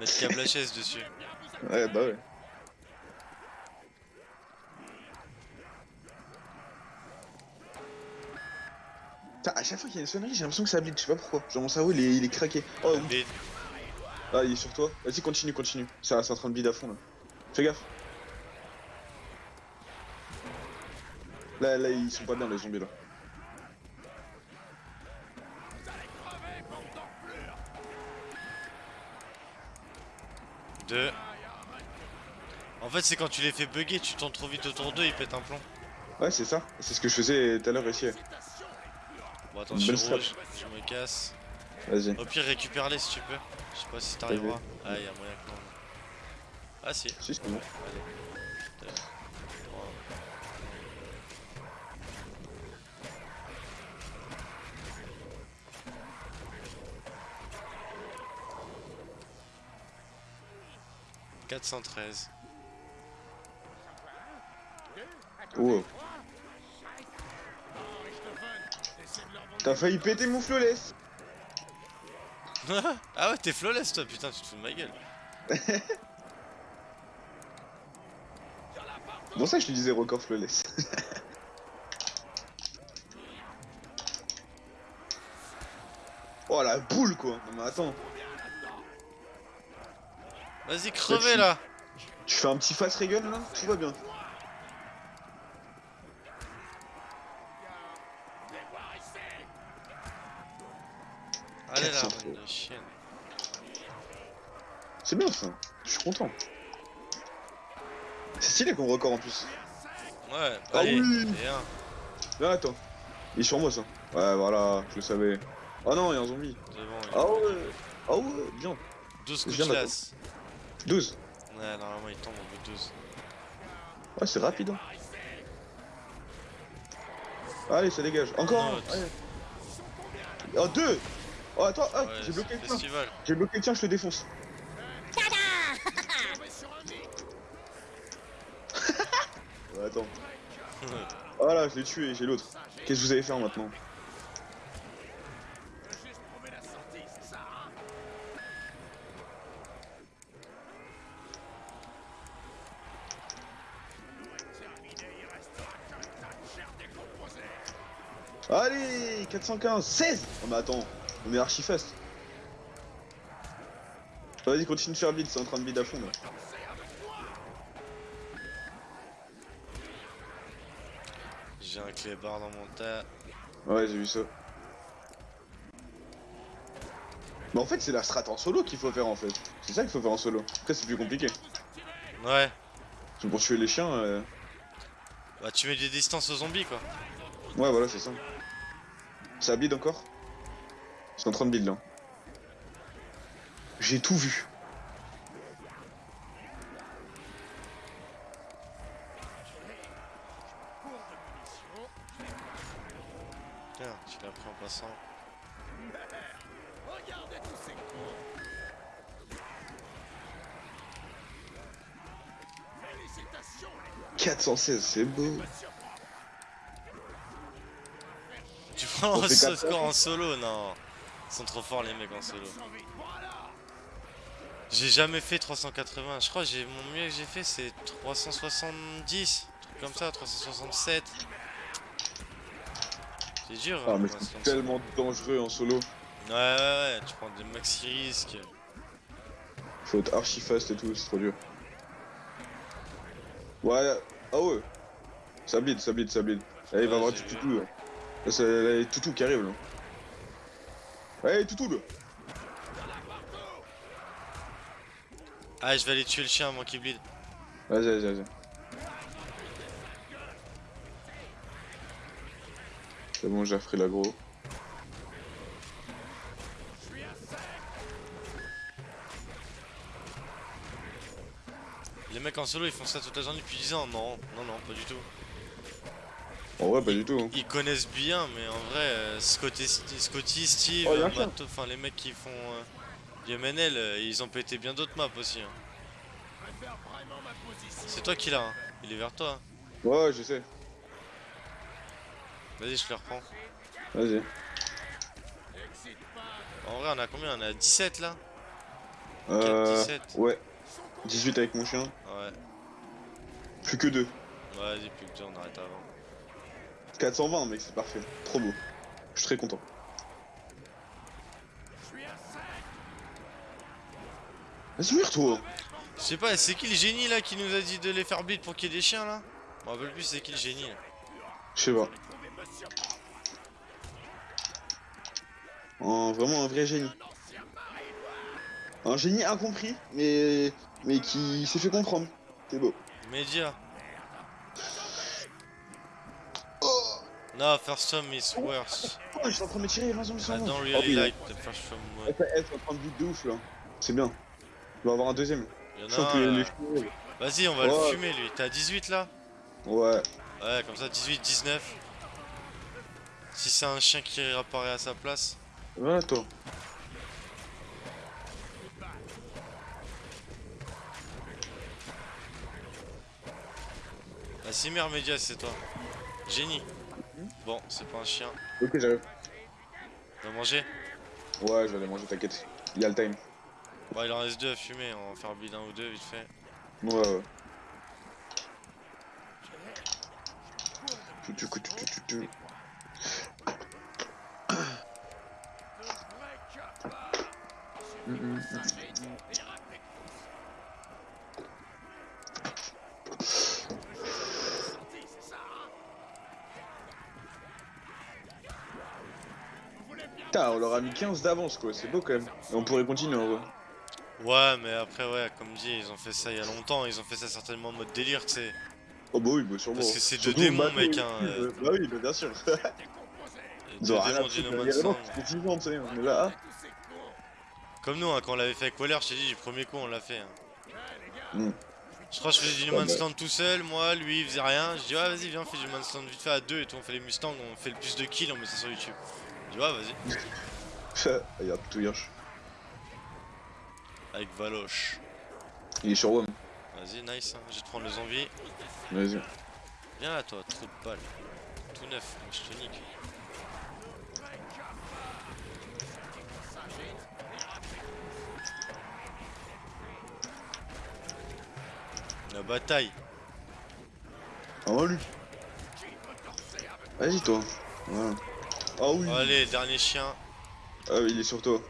Mettre câble HS dessus. Ouais, bah ouais. Putain, à chaque fois qu'il y a une sonnerie, j'ai l'impression que ça bleed, je sais pas pourquoi. Genre mon cerveau il est, il est craqué. Oh oui. Ah, il est sur toi. Vas-y, continue, continue. Ça, c'est en train de bleed à fond là. Fais gaffe. Là, là, ils sont pas bien les zombies là. Deux. En fait, c'est quand tu les fais bugger, tu tournes trop vite autour d'eux, ils pètent un plomb. Ouais, c'est ça. C'est ce que je faisais tout à l'heure ici. Bon, attends, je suis rouge, je me casse. Vas-y. Au pire, récupère-les si tu peux. Je sais pas si t'arriveras. Ah, y'a moyen que non. Ah, si. Si, c'est Bon. « 413. Oh. T'as failli péter mon flawless. ah ouais, t'es flawless toi, putain, tu te fous de ma gueule. Bon ça je te disais record flawless. oh la boule quoi. Non mais attends. Vas-y, bah, crevez là tu... fais un petit face Reagan là Tout va bien. Allez là. C'est bien ça, je suis content. C'est stylé comme record en plus. Ouais, ah bah, allez, oui hein. Là, attends. Il est sur moi ça. Ouais, voilà, je le savais. Oh, non, il y a un zombie. Bon, ah ouais, ah ouais, bien. 12 coups de classe glace. 12. Ouais, normalement il tombe au bout de 12. Ouais, c'est rapide. Hein. Allez, ça dégage. Encore un. Oh, deux Oh, attends, ah, Ouais, j'ai bloqué le tien. J'ai bloqué le tien, je le défonce. Ouais, attends. Voilà, je l'ai tué, j'ai l'autre. Qu'est-ce que vous allez faire maintenant? 415 16 Oh mais attends, on est archi fast. Vas-y, continue de faire vite, c'est en train de vide à fond là. J'ai un clébard dans mon tas. Ouais, j'ai vu ça. Mais en fait, c'est la strat en solo qu'il faut faire en fait. C'est ça qu'il faut faire en solo. Après, c'est plus compliqué. Ouais, C'est pour tuer les chiens. euh, bah tu mets des distances aux zombies quoi. Ouais, voilà, c'est ça. Ça bide encore? C'est en train de bide là. J'ai tout vu. Tiens, tu l'as pris en passant. Regardez tous ces cons 416, c'est beau. Ce quatre score en solo Non. Ils sont trop forts les mecs en solo. J'ai jamais fait 380. Je crois que mon mieux que j'ai fait c'est 370. un truc comme ça, 367. C'est dur. Ah, hein, mais c'est tellement dangereux en solo. Ouais, ouais, ouais. Tu prends des maxi risques. Faut être archi fast et tout, c'est trop dur. Ouais, ah ouais. Ça bleed, ça bleed, ça bleed. Il va avoir du vu. C'est là, il y a toutou qui arrive là. Allez, toutou là. Ah, je vais aller tuer le chien avant qu'il bleed. Vas-y, vas-y, vas-y. C'est bon, j'ai repris l'agro. Les mecs en solo ils font ça toute la journée depuis 10 ans. Non, non, non, pas du tout. En vrai, pas du tout. hein. Ils connaissent bien, mais en vrai, euh, Scotty, Scotty, Steve, Oh, enfin les mecs qui font euh, du MNL, euh, ils ont pété bien d'autres maps aussi. hein. C'est toi qui l'as, hein. il est vers toi. hein. Ouais, je sais. Vas-y, je le reprends. Vas-y. En vrai, on a combien? On a 17 là? Euh, 17. ouais. 18 avec mon chien. Ouais, Plus que 2. Ouais, vas-y, plus que deux, on arrête avant. 420, mec, c'est parfait. Trop beau. Je suis très content. Vas-y, ouvre toi. Je sais pas, c'est qui le génie là qui nous a dit de les faire beat pour qu'il y ait des chiens là? Me rappelle plus c'est qui le génie là. Je sais pas. Un- vraiment un vrai génie. Un génie incompris, mais mais qui s'est fait comprendre. C'est beau. Média. Oh, No, first time is worse. oh je suis en train de me tirer, 20 zombies sur I don't really like the first. Elle fait- elle est en train de vite de ouf là. C'est bien. On va avoir un deuxième. Il y Je en a Vas-y, on va le Ouais. fumer lui. T'es à 18 là Ouais. Ouais, comme ça 18, 19. Si c'est un chien qui réapparaît à sa place. Voilà toi. La cimère média, c'est toi. Génie. Bon, c'est pas un chien. Ok, j'arrive. Va manger? Ouais, je vais aller manger, t'inquiète. Il y a le time. Bon, il en reste deux à fumer. On va faire bleed un ou deux vite fait. Ouais, ouais. Tu, tu, tu, tu, tu, tu. Mm, mm, on leur a mis 15 d'avance quoi, c'est beau quand même. Et on pourrait continuer en vrai. Ouais, mais après, ouais, comme dit, ils ont fait ça il y a longtemps. Ils ont fait ça certainement en mode délire, tu sais. Oh bah oui, bah sûrement. Parce que c'est deux démons, mec, ils- hein, euh. Bah oui, bah bien sûr. Ils ont rien du foutre, No il y Man's a vraiment, Land. c'était 10 ans, tu sais, on est là. Comme nous, hein, quand on l'avait fait avec Waller, je t'ai dit, du premier coup, on l'a fait. hein. Mm. Je crois que je faisais du No Man's bah. Land tout seul, moi, lui, il faisait rien. Je dis, ouais, vas-y, viens, on fait du No Man's Land vite fait à deux et tout. On fait les Mustangs, on fait le plus de kills, on met ça sur YouTube. Dis, ouais, vas-y. Regarde, tout Hirsch. Avec Valoche. Il est sur WOM. Vas-y, nice, hein. je vais te prendre le zombie. Vas-y. Viens là, toi, trou de balle. Tout neuf, moi, je te nique. La bataille. Ah lui. Vas-y toi. Ouais. Ah oui. Allez, dernier chien. Ah oui, il est sur toi.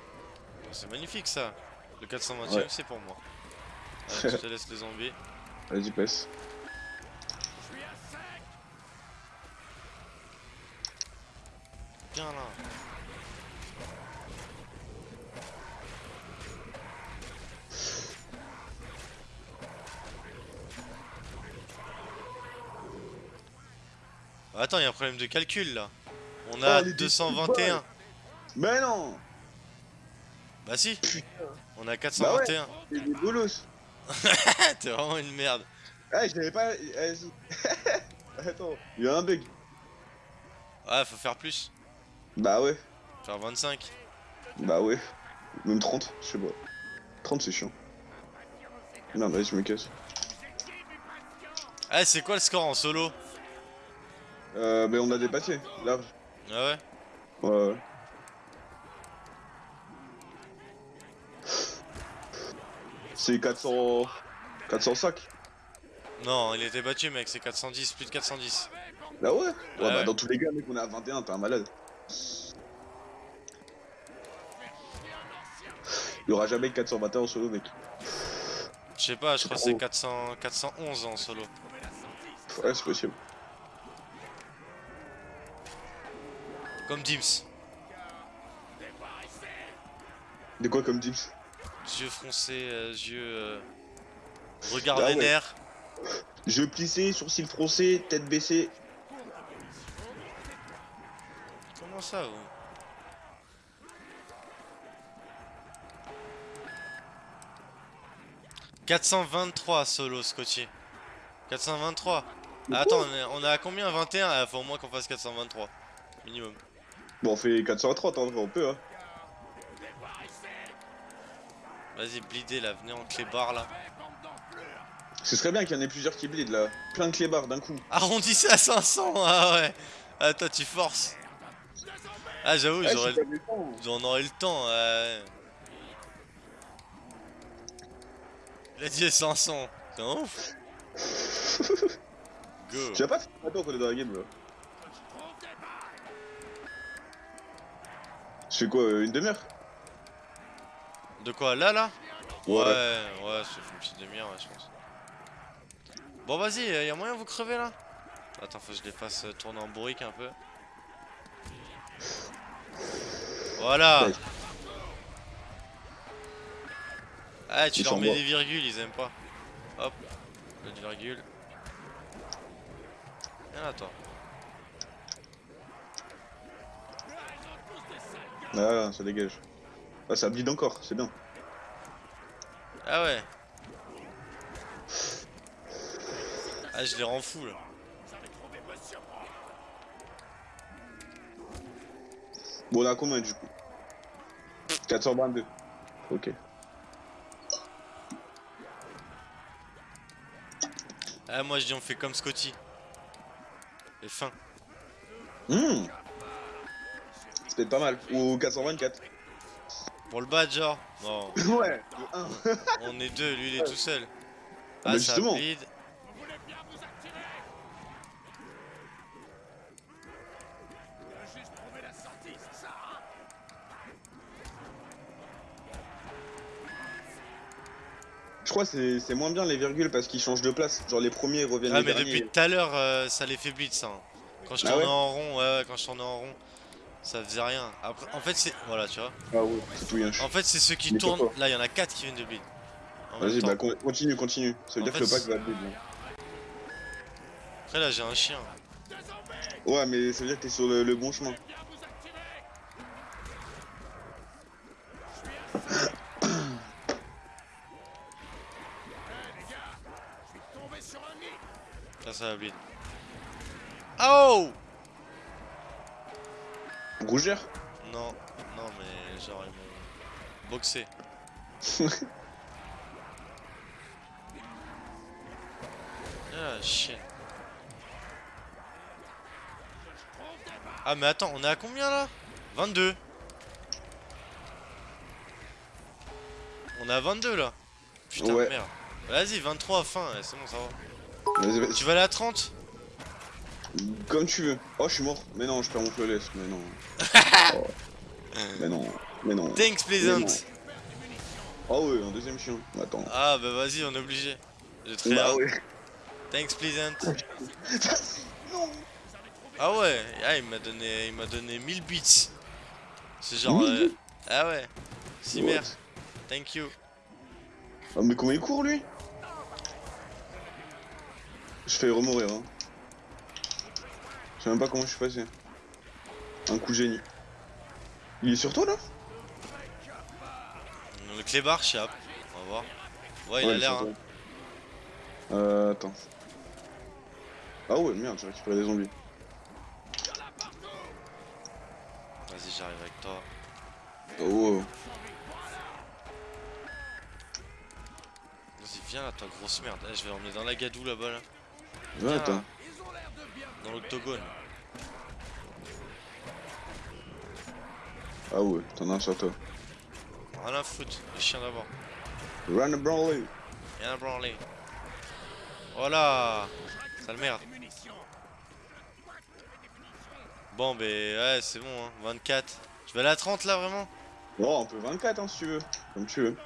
C'est magnifique ça. Le 420 Ouais. c'est pour moi. Allez, je te laisse les zombies. Vas-y, passe. Viens là. Attends, il y a un problème de calcul là. On a Oh, les 221. Mais non Bah si. Putain. On a 421. Il est bolos. T'es vraiment une merde. Ah, je l'avais pas. Vas-y. Attends, il y a un bug. Ouais, faut faire plus. Bah ouais. Faire 25. Bah ouais. Même 30, je sais pas. 30, c'est chiant. Non, vas-y, je me casse. Ah, c'est quoi le score en solo? Euh, mais on a dépassé, large. Ah ouais Ouais, ouais. C'est 400... 405 Non, il était battu, mec, c'est 410, plus de 410. Bah ouais Ouais, bah Ouais. dans tous les cas, mec, on est à 21, t'es un malade. Il y aura jamais 421 en solo, mec. Je sais pas, je crois que c'est 400, 411 en solo. Ouais, c'est possible. Comme Dims. De quoi comme dips Yeux froncés, euh, yeux. euh, Regard Ah ouais. vénère. Jeu plissé, sourcils froncés, tête baissée. Comment ça, vous 423 solo, Scotty. 423. Ah, attends, on est, on est à combien? 21 Il faut au moins qu'on fasse 423. Minimum. Bon, on fait 430 en vrai, on peut, hein. Vas-y, blidez là, venez en clébard là. Ce serait bien qu'il y en ait plusieurs qui bleed là. Plein de clébards d'un coup. Arrondissez à 500, ah ouais. Ah, toi, tu forces. Ah, j'avoue, Ouais, j'aurais c'est pas méchant. J'en aurais le temps, ouais. Il a dit 500. C'est un ouf. Go. Tu vas pas faire attends qu'on est dans la game là. Fais quoi, euh, une demi-heure? De quoi, là, là? Ouais. Ouais, ouais, ça fait une petite demi-heure, ouais, je pense. Bon, vas-y, euh, y a moyen de vous crever là? Attends, faut que je les fasse euh, tourner en bourrique un peu. Voilà Ouais. Ah, tu Ils leur mets des virgules, ils aiment pas. Hop, le virgule. Viens là, toi. Ah, ça dégage. Ah, ça bleed encore, c'est bien. Ah ouais. Ah, je les rends fous là. Bon, on a combien du coup? 422. Ok. Ah, moi je dis on fait comme Scotty. Et fin. Mmh. C'est peut-être pas mal. Ou 424. Pour le badge, genre. Non, ouais, le 1. on est deux, lui il est tout seul. Ah, Ah, ça justement. Je crois que c'est- moins bien les virgules parce qu'ils changent de place. Genre les premiers reviennent Ah, les mais derniers. depuis tout à l'heure, euh, ça les fait bleed ça. hein. Quand je Ah tournais ouais en rond, ouais, ouais, quand je tournais en rond, ça faisait rien. Après, en fait, c'est. Voilà, tu vois. Ah ouais, tout En fait, c'est ceux qui Mais tournent. Là, il y en a 4 qui viennent de bleed. Vas-y, bah con- continue, continue. Ça veut En dire fait, que le pack va bleed. là. Après, là, j'ai un chien. Ouais, mais ça veut dire que t'es sur le, le bon chemin. Là, ça va bleed. Oh Rougère Non, non, mais genre, ils m'ont boxé. Ah, chien. Ah, mais attends, on est à combien là? 22. On est à 22 là. Putain, Ouais. merde. Vas-y, 23 fin, ouais, c'est bon, ça va. Tu vas aller à 30 Comme tu veux. Oh, je suis mort. Mais non, je perds mon flawless. Mais non. Oh. Mais non. Mais non. Thanks, Pleasant. Oh ouais, un deuxième chien. Attends. Ah, bah vas-y, on est obligé. J'ai très Bah hâte. ouais. Thanks, Pleasant. Non. Ah ouais, ah, il m'a donné, il m'a donné 1000 bits. C'est genre, 1000 euh, ah ouais. What? thank you. Ah, mais comment il court lui? Je fais remourir. Hein. Je sais même pas comment je suis passé. Un coup génie. Il est sur toi là Le clébard, Chap. On va voir. Ouais, il a l'air. hein. Euh, attends. Ah ouais, merde, j'ai récupéré des zombies. Vas-y, j'arrive avec toi. Oh, wow. Vas-y, viens là, toi, grosse merde. Eh, je vais l'emmener dans la gadou là-bas, là. Ouais, Viens, attends. Dans l'octogone. Ah ouais, t'en as un sur toi. Rien à foutre, les chiens d'abord. Run a Brawley. Rien à branler. Voilà Sale merde. Bon, ben ouais, c'est bon, hein. 24. Je vais aller à 30 là, vraiment? Oh, on peut 24 hein, si tu veux. Comme tu veux.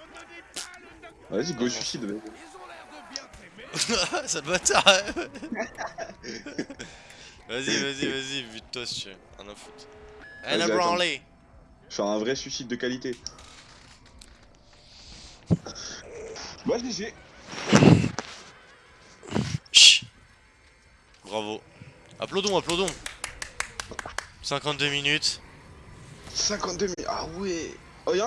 Vas-y, go Non, suicide. Ça bâtard hein. Vas-y, vas-y, vas-y, vue de toi si tu veux. Rien à foutre. Vas-y, attends. branler Faire un vrai suicide de qualité. Bah, GG. Chut. Bravo. Applaudons, applaudons 52 minutes. 52 minutes. Ah ouais.